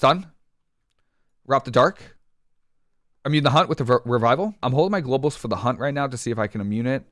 Stun. Rob the Dark. Immune the Hunt with the re- Revival. I'm holding my globals for the Hunt right now to see if I can immune it.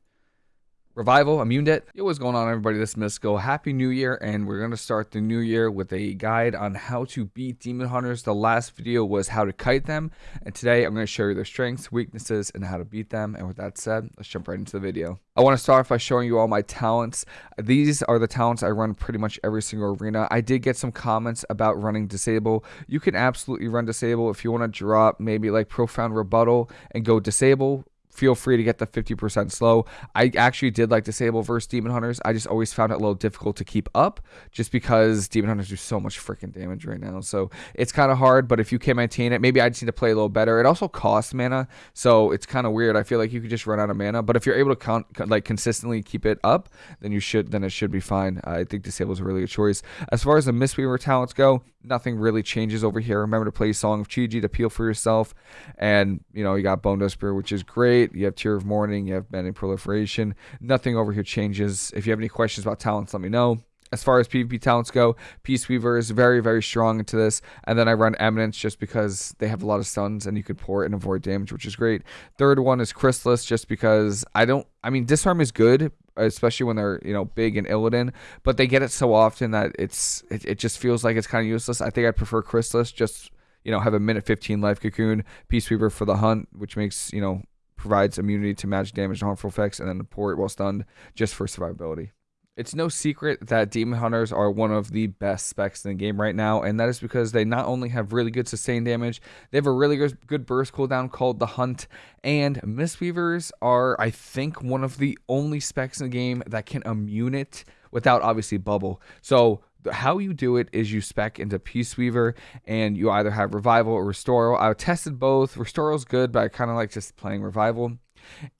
Revival, Immune Debt. Yo, what's going on, everybody? This is Mystical. Happy New Year, and we're going to start the new year with a guide on how to beat Demon Hunters. The last video was how to kite them, and today I'm going to show you their strengths, weaknesses, and how to beat them. And with that said, let's jump right into the video. I want to start off by showing you all my talents. These are the talents I run pretty much every single arena. I did get some comments about running Disable. You can absolutely run Disable if you want to drop maybe like Profound Rebuttal and go Disable feel free to get the 50% slow. I actually did like Disable versus Demon Hunters. I just always found it a little difficult to keep up just because Demon Hunters do so much freaking damage right now. So it's kind of hard, but if you can maintain it, maybe I just need to play a little better. It also costs mana, so it's kind of weird. I feel like you could just run out of mana, but if you're able to con- like consistently keep it up, then you should then it should be fine. I think Disable is a really good choice. As far as the Mistweaver talents go, nothing really changes over here. Remember to play Song of Chi-Ji to peel for yourself. And, you know, you got Bone Dust Spear, which is great. You have Tear of Morning. You have Mending Proliferation. Nothing over here changes. If you have any questions about talents, let me know. As far as PvP talents go, Peace Weaver is very, very strong into this. And then I run Eminence just because they have a lot of stuns and you could pour it and avoid damage, which is great. Third one is Chrysalis just because I don't, I mean, Disarm is good, especially when they're you know big and Illidan, but they get it so often that it's it, it just feels like it's kind of useless. I think I'd prefer Chrysalis, just you know have a minute 15 life cocoon, Peace Weaver for the hunt, which makes you know provides immunity to magic damage and harmful effects, and then pour it while stunned just for survivability. It's no secret that Demon Hunters are one of the best specs in the game right now, and that is because they not only have really good sustain damage, they have a really good, good burst cooldown called the Hunt, and Mistweavers are, I think, one of the only specs in the game that can immune it without obviously bubble. So how you do it is you spec into Peace Weaver and you either have Revival or Restore. I tested both. Restore is good, but I kind of like just playing Revival.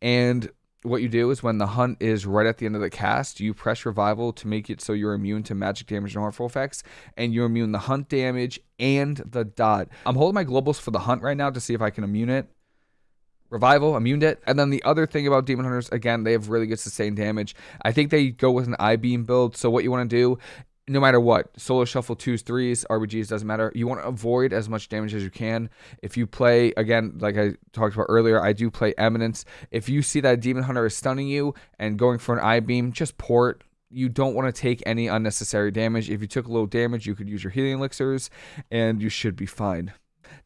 And what you do is when the hunt is right at the end of the cast, you press revival to make it so you're immune to magic damage and harmful effects, and you're immune the hunt damage and the dot. I'm holding my globals for the hunt right now to see if I can immune it. Revival, immune it. And then the other thing about Demon Hunters, again, they have really good sustained damage. I think they go with an Eye Beam build. So what you want to do no matter what, solo shuffle twos, threes, RBGs doesn't matter. You want to avoid as much damage as you can. If you play again, like I talked about earlier, I do play Eminence. If you see that Demon Hunter is stunning you and going for an Eye Beam, just port. You don't want to take any unnecessary damage. If you took a little damage, you could use your healing elixirs, and you should be fine.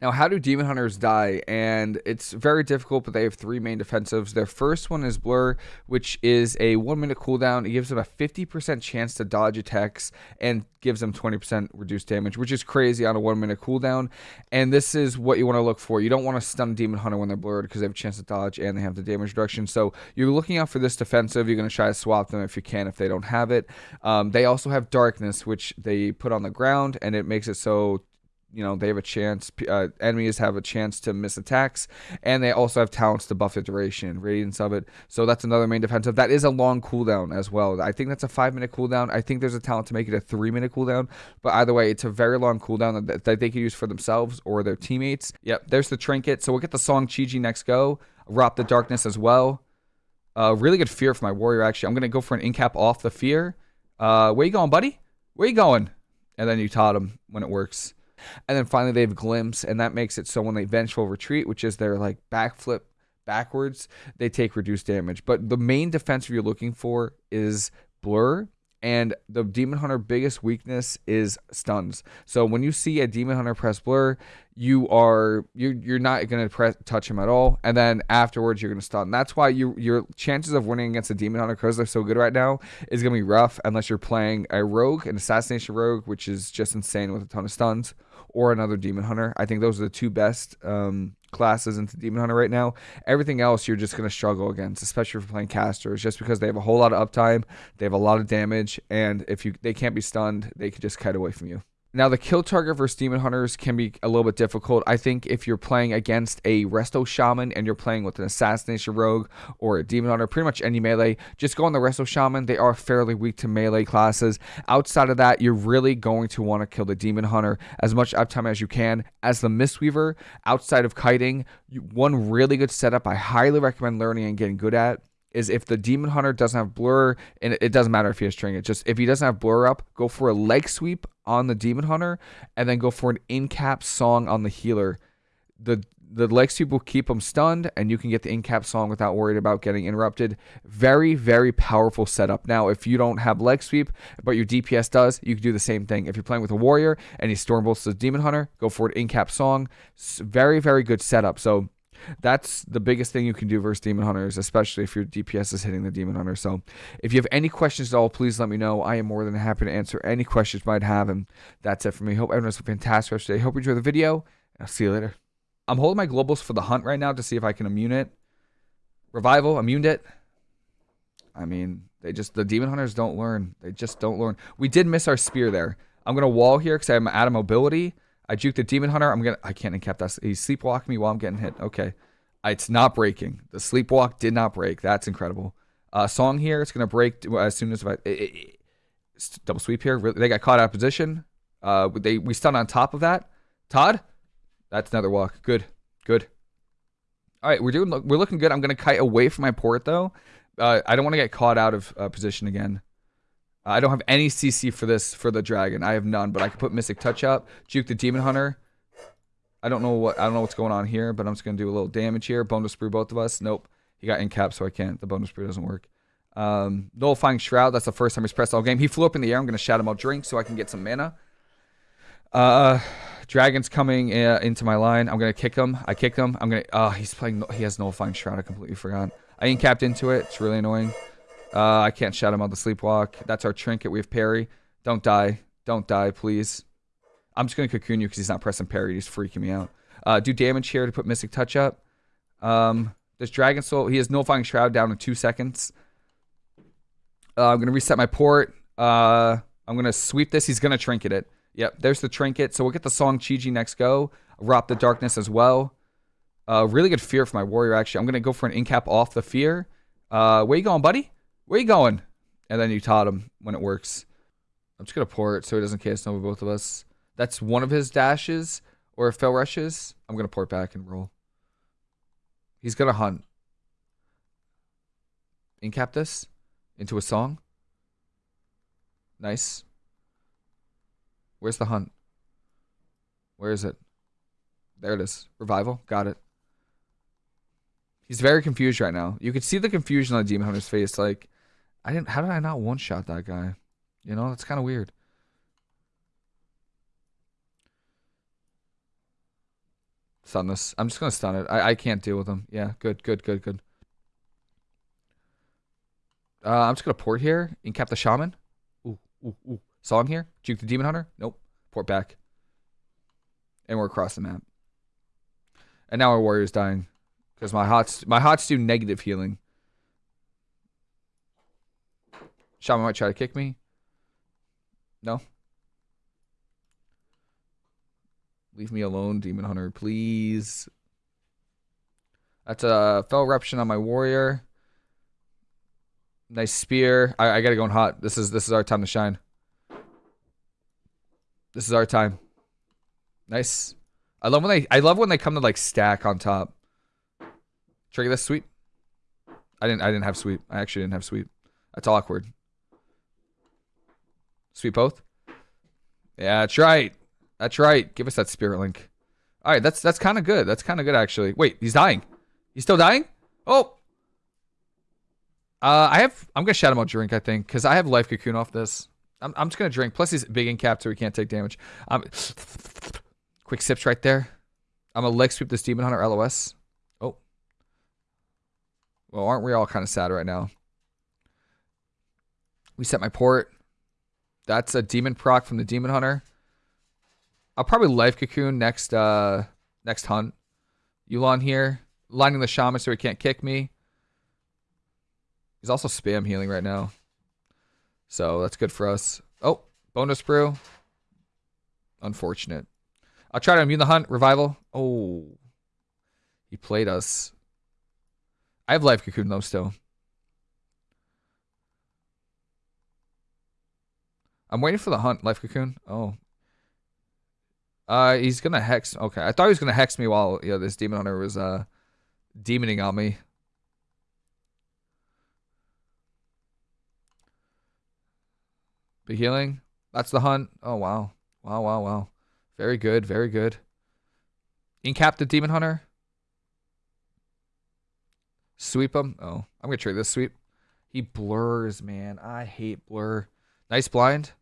Now, how do Demon Hunters die? And it's very difficult, but they have three main defensives. Their first one is Blur, which is a one minute cooldown. It gives them a 50% chance to dodge attacks and gives them 20% reduced damage, which is crazy on a one minute cooldown. And this is what you want to look for. You don't want to stun Demon Hunter when they're blurred because they have a chance to dodge and they have the damage reduction. So you're looking out for this defensive. You're going to try to swap them if you can, if they don't have it. Um, they also have Darkness, which they put on the ground, and it makes it so you know they have a chance uh, enemies have a chance to miss attacks and they also have talents to buff the duration radiance of it. So that's another main defensive. That is a long cooldown as well. I think that's a five minute cooldown. I think there's a talent to make it a three minute cooldown. But either way it's a very long cooldown that, that they can use for themselves or their teammates. Yep there's the trinket. So we'll get the song chi next go. Wrap the darkness as well. Uh, really good fear for my warrior actually. I'm gonna go for an incap off the fear. Uh, where you going buddy? Where you going? And then you taught him when it works and then finally they have glimpse, and that makes it so when they vengeful retreat, which is their like backflip backwards, they take reduced damage. But the main defensive you're looking for is blur and the demon hunter biggest weakness is stuns. So when you see a demon hunter press blur you are you're, you're not going to press touch him at all and then afterwards you're going to stun. That's why you your chances of winning against a demon hunter because they're so good right now is going to be rough unless you're playing a rogue an assassination rogue which is just insane with a ton of stuns or another demon hunter. I think those are the two best um, classes into Demon Hunter right now. Everything else you're just going to struggle against, especially for playing casters, just because they have a whole lot of uptime, they have a lot of damage, and if you they can't be stunned, they could just kite away from you. Now, the kill target versus Demon Hunters can be a little bit difficult. I think if you're playing against a Resto Shaman and you're playing with an Assassination Rogue or a Demon Hunter, pretty much any melee, just go on the Resto Shaman. They are fairly weak to melee classes. Outside of that, you're really going to want to kill the Demon Hunter as much uptime as you can. As the Mistweaver, outside of kiting, one really good setup I highly recommend learning and getting good at is if the demon hunter doesn't have blur, and it doesn't matter if he has trinket, just if he doesn't have blur up, go for a leg sweep on the demon hunter, and then go for an in cap song on the healer. The the leg sweep will keep him stunned, and you can get the in cap song without worried about getting interrupted. Very, very powerful setup. Now, if you don't have leg sweep, but your DPS does, you can do the same thing. If you're playing with a warrior and he storm bolts the demon hunter, go for an in cap song. Very, very good setup. So that's the biggest thing you can do versus demon hunters, especially if your DPS is hitting the demon hunter. So if you have any questions at all, please let me know. I am more than happy to answer any questions you might have. And that's it for me. Hope everyone has a fantastic rest of the day. Hope you enjoy the video. I'll see you later. I'm holding my globals for the hunt right now to see if I can immune it. Revival, immuned it. I mean, they just the demon hunters don't learn. They just don't learn. We did miss our spear there. I'm gonna wall here because I'm out of mobility. I juke the demon hunter. I'm gonna. I can't encap that. He's sleepwalking me while I'm getting hit. Okay, it's not breaking. The sleepwalk did not break. That's incredible. Uh, song here. It's gonna break as soon as I it, it, double sweep here. They got caught out of position. Uh, they we stun on top of that. Todd, that's another walk. Good, good. All right, we're doing. We're looking good. I'm gonna kite away from my port though. Uh, I don't want to get caught out of uh, position again. I don't have any CC for this for the dragon. I have none, but I can put Mystic Touch up, juke the Demon Hunter. I don't know what I don't know what's going on here, but I'm just gonna do a little damage here. Bonedust Brew both of us. Nope. He got in cap, so I can't. The Bonedust Brew doesn't work. Um, Nullifying Shroud, that's the first time he's pressed all game. He flew up in the air. I'm gonna shout him out drink so I can get some mana. Uh Dragon's coming uh, into my line. I'm gonna kick him. I kick him. I'm gonna. Oh, he's playing. He has Nullifying Shroud. I completely forgot. I ain't capped into it. It's really annoying. Uh, I can't shout him on the sleepwalk. That's our trinket. We have parry. Don't die. Don't die, please. I'm just going to cocoon you because he's not pressing parry. He's freaking me out. Uh, do damage here to put Mystic Touch up. Um, this Dragon Soul, he has Nullifying Shroud down in two seconds. Uh, I'm going to reset my port. Uh, I'm going to sweep this. He's going to trinket it. Yep, there's the trinket. So we'll get the song Chi-Ji next go. Rop the Darkness as well. Uh, really good fear for my warrior, actually. I'm going to go for an incap off the fear. Uh, where you going, buddy? Where you going? And then you taught him when it works. I'm just going to pour it so he doesn't cast over both of us. That's one of his dashes or fel rushes. I'm going to pour it back and roll. He's going to hunt. Incap this into a song. Nice. Where's the hunt? Where is it? There it is. Revival. Got it. He's very confused right now. You could see the confusion on Demon Hunter's face. Like, I didn't. How did I not one shot that guy? You know, that's kind of weird. Stun this. I'm just gonna stun it. I I can't deal with him. Yeah, good, good, good, good. Uh, I'm just gonna port here. Incap the shaman. Ooh, ooh, ooh. Song here. Juke the demon hunter. Nope. Port back. And we're across the map. And now our warrior's dying because my hots my hots do negative healing. Shaman might try to kick me. No. Leave me alone, Demon Hunter, please. That's a fel eruption on my warrior. Nice spear. I, I gotta go in hot. This is this is our time to shine. This is our time. Nice. I love when they I love when they come to like stack on top. Trigger this sweep. I didn't I didn't have sweep. I actually didn't have sweep. That's awkward. Sweep both? Yeah, that's right. That's right. Give us that spirit link. All right, that's that's kind of good. That's kind of good actually. Wait, he's dying. He's still dying? Oh. Uh, I have. I'm gonna him out drink. I think because I have life cocoon off this. I'm I'm just gonna drink. Plus he's big in cap, so he can't take damage. Um, quick sips right there. I'm gonna leg sweep this demon hunter LOS. Oh. Well, aren't we all kind of sad right now? We set my port. That's a demon proc from the demon hunter. I'll probably life cocoon next uh next hunt. Yu'lon here. Lining the shaman so he can't kick me. He's also spam healing right now. So that's good for us. Oh, Bonedust Brew. Unfortunate. I'll try to immune the hunt. Revival. Oh. He played us. I have life cocoon though still. I'm waiting for the hunt, Life Cocoon. Oh. Uh, he's gonna hex. Okay, I thought he was gonna hex me while you know, this demon hunter was uh, demoning on me. Be healing. That's the hunt. Oh wow, wow, wow, wow. Very good, very good. Incap the demon hunter. Sweep him. Oh, I'm gonna trade this sweep. He blurs, man. I hate blur. Nice blind.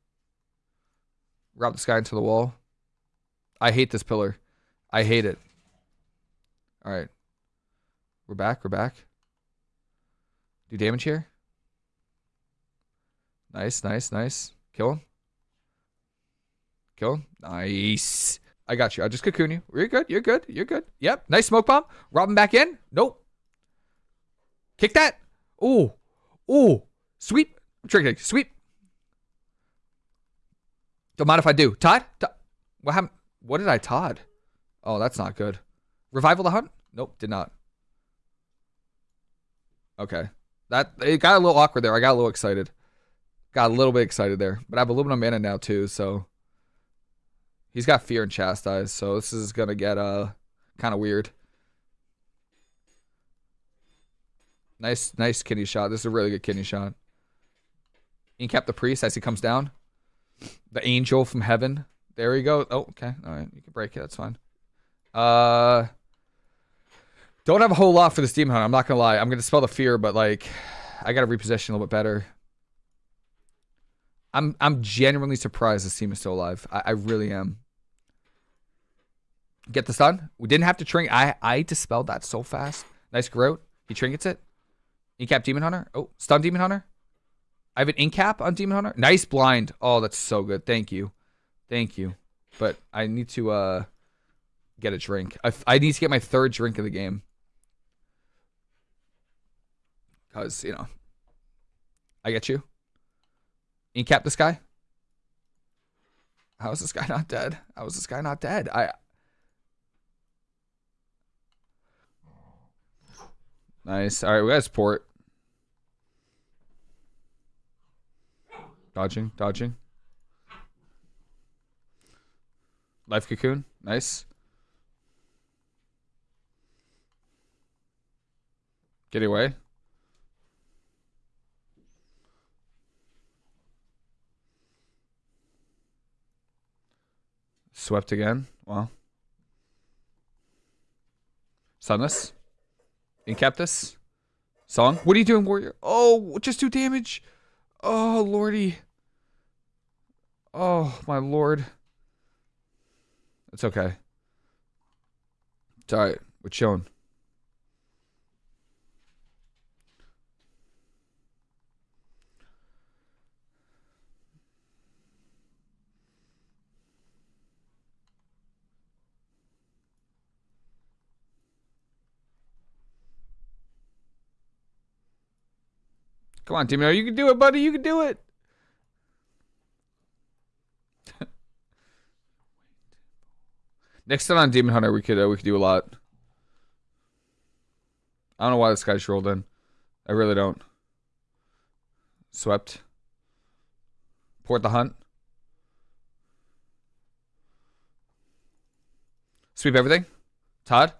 Route this guy into the wall. I hate this pillar. I hate it. All right. We're back. We're back. Do damage here. Nice, nice, nice. Kill him. Kill him. Nice. I got you. I just cocoon you. You're good. You're good. You're good. Yep. Nice smoke bomb. Rob him back in. Nope. Kick that. Ooh. Ooh. Sweep. Trick Sweep. Don't mind if I do. Todd? What happened? What did I Todd? Oh, that's not good. Revival the hunt? Nope, did not. Okay. That it got a little awkward there. I got a little excited. Got a little bit excited there. But I have a little bit of mana now too, so he's got fear and chastise, so this is gonna get uh kind of weird. Nice, nice kidney shot. This is a really good kidney shot. Incap the priest as he comes down. The angel from heaven. There we go. Oh, okay. All right. You can break it. That's fine. Uh, don't have a whole lot for this demon hunter. I'm not gonna lie. I'm gonna spell the fear, but like, I gotta reposition a little bit better. I'm I'm genuinely surprised this team is still alive. I, I really am. Get the stun. We didn't have to trinket. I I dispelled that so fast. Nice growth. He trinkets it. He Incap Demon Hunter. Oh, stun Demon Hunter. I have an incap on Demon Hunter. Nice blind. Oh, that's so good. Thank you. Thank you. But I need to uh get a drink. I, I need to get my third drink of the game. Because, you know, I get you. Incap this guy. How is this guy not dead? How is this guy not dead? I. Nice. All right, we got support. Dodging, dodging. Life cocoon. Nice. Get away. Swept again. Wow. Sunless. Incap this. Song. What are you doing, warrior? Oh, just do damage. Oh, lordy. Oh, my lord. It's okay. It's alright. We're chilling. Come on, Demon. You can do it, buddy. You can do it. Next time on Demon Hunter, we could uh, we could do a lot. I don't know why this guy's rolled in. I really don't. Swept. Port the hunt. Sweep everything. Todd.